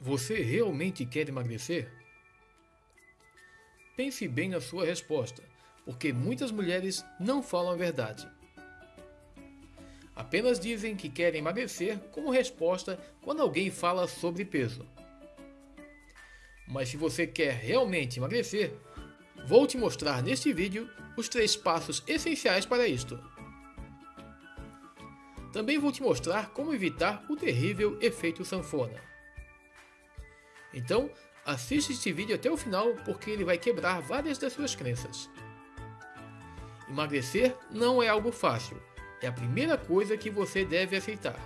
Você realmente quer emagrecer? Pense bem na sua resposta, porque muitas mulheres não falam a verdade. Apenas dizem que querem emagrecer como resposta quando alguém fala sobre peso. Mas se você quer realmente emagrecer, vou te mostrar neste vídeo os três passos essenciais para isto. Também vou te mostrar como evitar o terrível efeito sanfona. Então, assiste este vídeo até o final porque ele vai quebrar várias das suas crenças. Emagrecer não é algo fácil, é a primeira coisa que você deve aceitar.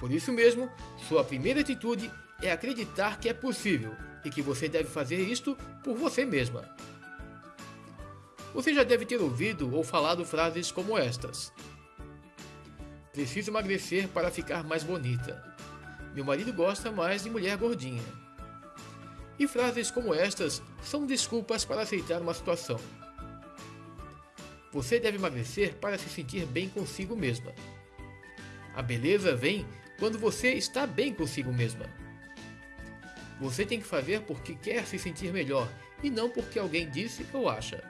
Por isso mesmo, sua primeira atitude é acreditar que é possível e que você deve fazer isto por você mesma. Você já deve ter ouvido ou falado frases como estas: Preciso emagrecer para ficar mais bonita. Meu marido gosta mais de mulher gordinha. E frases como estas são desculpas para aceitar uma situação. Você deve emagrecer para se sentir bem consigo mesma. A beleza vem quando você está bem consigo mesma. Você tem que fazer porque quer se sentir melhor e não porque alguém disse ou acha.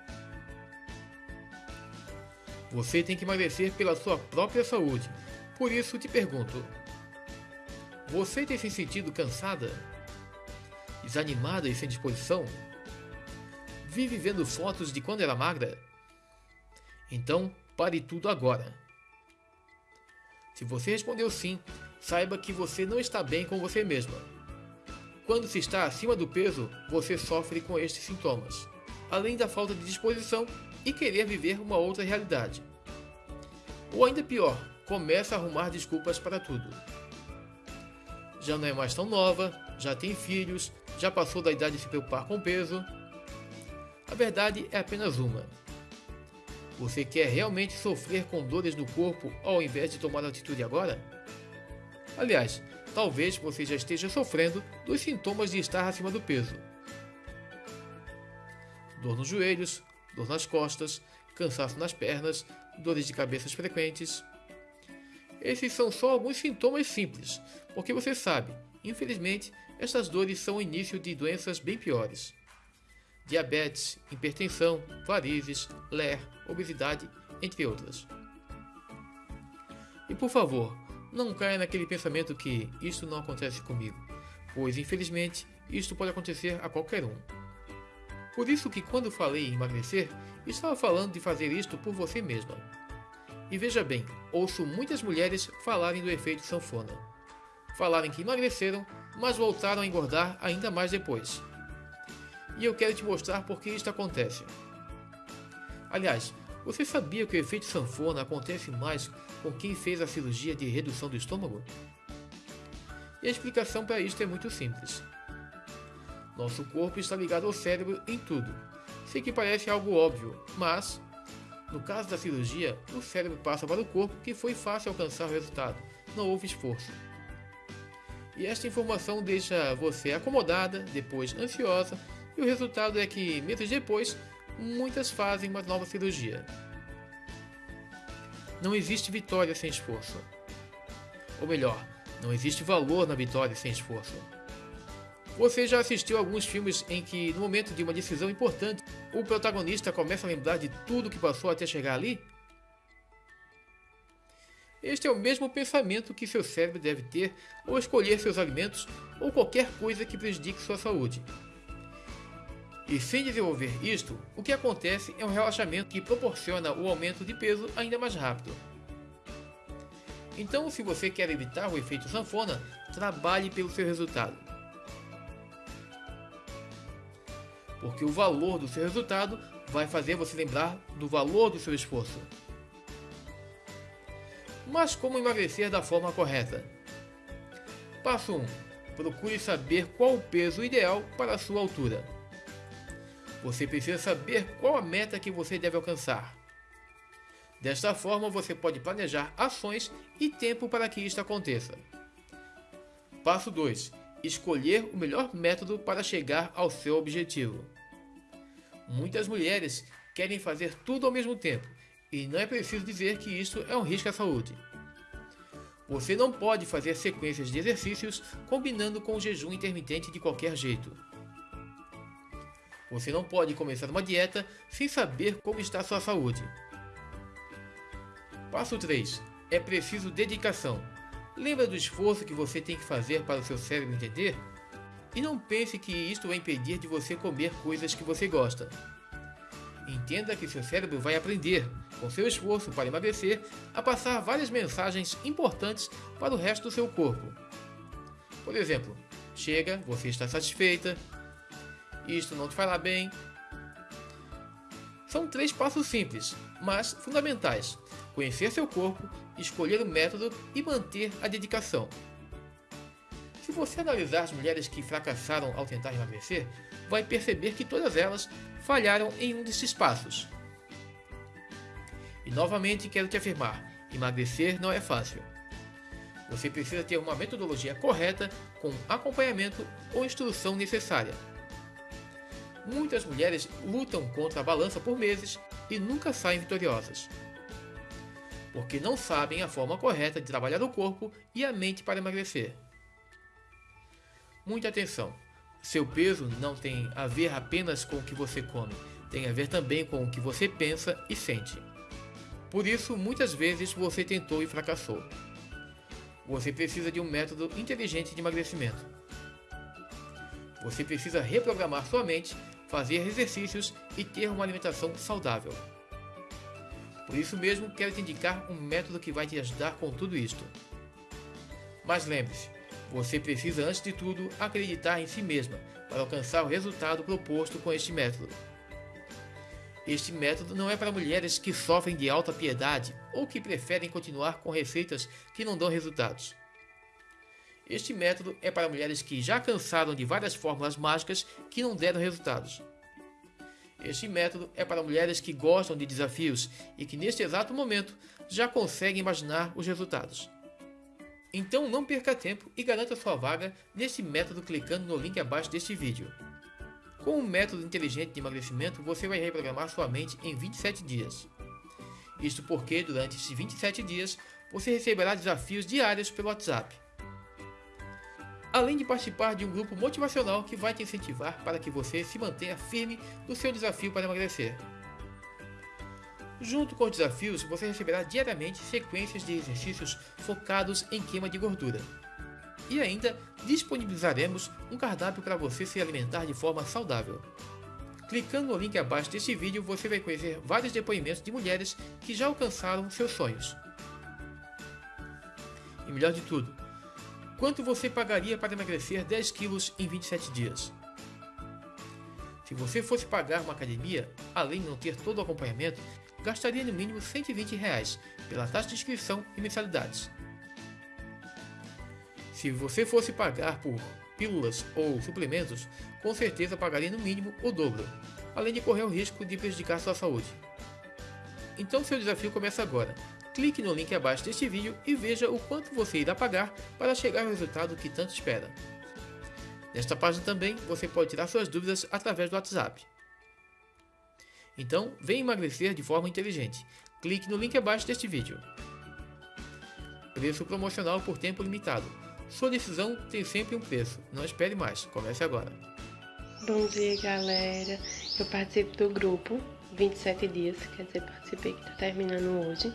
Você tem que emagrecer pela sua própria saúde. Por isso te pergunto: você tem se sentido cansada? Desanimada e sem disposição? Vive vendo fotos de quando era magra? Então, pare tudo agora. Se você respondeu sim, saiba que você não está bem com você mesma. Quando se está acima do peso, você sofre com estes sintomas, além da falta de disposição e querer viver uma outra realidade. Ou ainda pior, começa a arrumar desculpas para tudo já não é mais tão nova, já tem filhos, já passou da idade de se preocupar com peso. A verdade é apenas uma. Você quer realmente sofrer com dores no corpo ao invés de tomar atitude agora? Aliás, talvez você já esteja sofrendo dos sintomas de estar acima do peso. Dor nos joelhos, dor nas costas, cansaço nas pernas, dores de cabeças frequentes. Esses são só alguns sintomas simples, porque você sabe, infelizmente, estas dores são o início de doenças bem piores. Diabetes, hipertensão, varizes, ler, obesidade, entre outras. E por favor, não caia naquele pensamento que isto não acontece comigo, pois infelizmente isto pode acontecer a qualquer um. Por isso que quando falei em emagrecer, estava falando de fazer isto por você mesma. E veja bem, ouço muitas mulheres falarem do efeito sanfona. Falarem que emagreceram, mas voltaram a engordar ainda mais depois. E eu quero te mostrar por que isto acontece. Aliás, você sabia que o efeito sanfona acontece mais com quem fez a cirurgia de redução do estômago? E a explicação para isto é muito simples. Nosso corpo está ligado ao cérebro em tudo. Sei que parece algo óbvio, mas no caso da cirurgia, o cérebro passa para o corpo que foi fácil alcançar o resultado, não houve esforço. E esta informação deixa você acomodada, depois ansiosa, e o resultado é que, meses depois, muitas fazem uma nova cirurgia. Não existe vitória sem esforço. Ou melhor, não existe valor na vitória sem esforço. Você já assistiu alguns filmes em que, no momento de uma decisão importante, o protagonista começa a lembrar de tudo que passou até chegar ali? Este é o mesmo pensamento que seu cérebro deve ter ao escolher seus alimentos ou qualquer coisa que prejudique sua saúde. E sem desenvolver isto, o que acontece é um relaxamento que proporciona o aumento de peso ainda mais rápido. Então, se você quer evitar o efeito sanfona, trabalhe pelo seu resultado. Porque o valor do seu resultado vai fazer você lembrar do valor do seu esforço. Mas como emagrecer da forma correta? Passo 1. Procure saber qual o peso ideal para a sua altura. Você precisa saber qual a meta que você deve alcançar. Desta forma, você pode planejar ações e tempo para que isto aconteça. Passo 2 escolher o melhor método para chegar ao seu objetivo. Muitas mulheres querem fazer tudo ao mesmo tempo, e não é preciso dizer que isso é um risco à saúde. Você não pode fazer sequências de exercícios combinando com o jejum intermitente de qualquer jeito. Você não pode começar uma dieta sem saber como está sua saúde. Passo 3. É preciso dedicação. Lembra do esforço que você tem que fazer para o seu cérebro entender? E não pense que isto vai impedir de você comer coisas que você gosta. Entenda que seu cérebro vai aprender, com seu esforço para emagrecer, a passar várias mensagens importantes para o resto do seu corpo. Por exemplo, chega, você está satisfeita, isto não te fará bem. São três passos simples, mas fundamentais: conhecer seu corpo, escolher o método e manter a dedicação. Se você analisar as mulheres que fracassaram ao tentar emagrecer, vai perceber que todas elas falharam em um desses passos. E novamente quero te afirmar: emagrecer não é fácil. Você precisa ter uma metodologia correta com acompanhamento ou instrução necessária. Muitas mulheres lutam contra a balança por meses e nunca saem vitoriosas. Porque não sabem a forma correta de trabalhar o corpo e a mente para emagrecer. Muita atenção! Seu peso não tem a ver apenas com o que você come, tem a ver também com o que você pensa e sente. Por isso, muitas vezes você tentou e fracassou. Você precisa de um método inteligente de emagrecimento. Você precisa reprogramar sua mente, fazer exercícios e ter uma alimentação saudável. Por isso mesmo, quero te indicar um método que vai te ajudar com tudo isto. Mas lembre-se, você precisa, antes de tudo, acreditar em si mesma para alcançar o resultado proposto com este método. Este método não é para mulheres que sofrem de alta piedade ou que preferem continuar com receitas que não dão resultados. Este método é para mulheres que já cansaram de várias fórmulas mágicas que não deram resultados. Este método é para mulheres que gostam de desafios e que neste exato momento já conseguem imaginar os resultados. Então não perca tempo e garanta sua vaga nesse método clicando no link abaixo deste vídeo. Com um método inteligente de emagrecimento, você vai reprogramar sua mente em 27 dias. Isto porque, durante esses 27 dias, você receberá desafios diários pelo WhatsApp. Além de participar de um grupo motivacional que vai te incentivar para que você se mantenha firme no seu desafio para emagrecer. Junto com os desafios, você receberá diariamente sequências de exercícios focados em queima de gordura. E ainda disponibilizaremos um cardápio para você se alimentar de forma saudável. Clicando no link abaixo deste vídeo, você vai conhecer vários depoimentos de mulheres que já alcançaram seus sonhos. E melhor de tudo, quanto você pagaria para emagrecer 10 quilos em 27 dias? Se você fosse pagar uma academia, além de não ter todo o acompanhamento, gastaria no mínimo 120 reais pela taxa de inscrição e mensalidades. Se você fosse pagar por pílulas ou suplementos, com certeza pagaria no mínimo o dobro, além de correr o risco de prejudicar sua saúde. Então seu desafio começa agora. Clique no link abaixo deste vídeo e veja o quanto você irá pagar para chegar ao resultado que tanto espera. Nesta página também você pode tirar suas dúvidas através do WhatsApp. Então, vem emagrecer de forma inteligente. Clique no link abaixo deste vídeo. Preço promocional por tempo limitado. Sua decisão tem sempre um preço. Não espere mais. Comece agora. Bom dia, galera. Eu participo do grupo 27 dias, quer dizer, participei que está terminando hoje.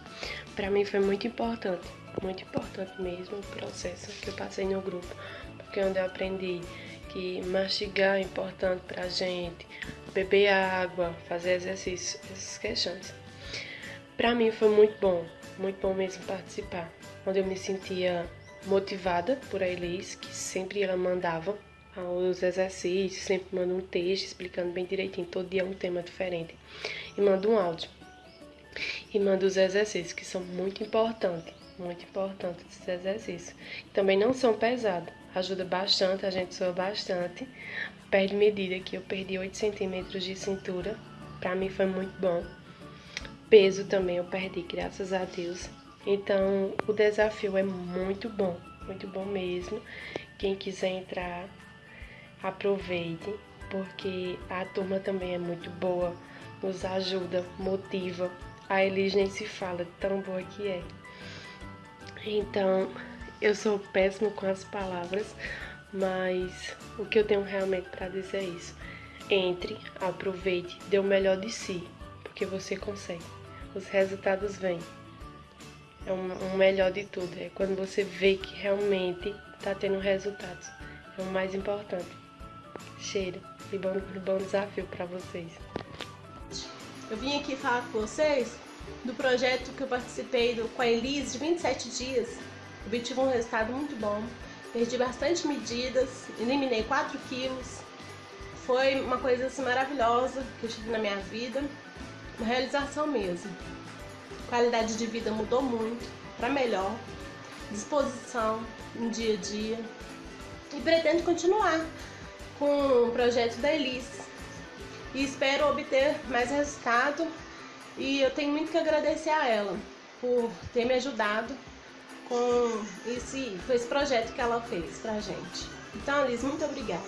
Para mim foi muito importante, muito importante mesmo o processo que eu passei no grupo, porque onde eu aprendi que mastigar é importante para a gente, beber água, fazer exercício, essas questões. Para mim foi muito bom, muito bom mesmo participar, onde eu me sentia motivada por a Elis, que sempre ela mandava os exercícios, sempre manda um texto explicando bem direitinho, todo dia um tema diferente, e manda um áudio. E manda os exercícios, que são muito importantes, muito importantes esses exercícios. Também não são pesados, ajuda bastante, a gente soa bastante. Perde medida que eu perdi 8 centímetros de cintura, para mim foi muito bom. Peso também eu perdi, graças a Deus. Então o desafio é muito bom, muito bom mesmo. Quem quiser entrar, aproveite, porque a turma também é muito boa, nos ajuda, motiva. A Elis nem se fala, tão boa que é. Então, Eu sou péssimo com as palavras, mas o que eu tenho realmente para dizer é isso. Entre, aproveite, dê o melhor de si, porque você consegue. Os resultados vêm. É um, um melhor de tudo. É quando você vê que realmente está tendo resultados. É o mais importante. Cheira. E bom, bom desafio para vocês. Eu vim aqui falar com vocês do projeto que eu participei do, com a Elise de 27 dias. Obtive um resultado muito bom. Perdi bastante medidas, eliminei 4 quilos. Foi uma coisa assim, maravilhosa que eu tive na minha vida. Uma realização mesmo. Qualidade de vida mudou muito para melhor. Disposição no dia a dia. E pretendo continuar com o projeto da Elise. E espero obter mais resultado e eu tenho muito que agradecer a ela por ter me ajudado com esse, com esse projeto que ela fez pra gente. Então, Alice, muito obrigada.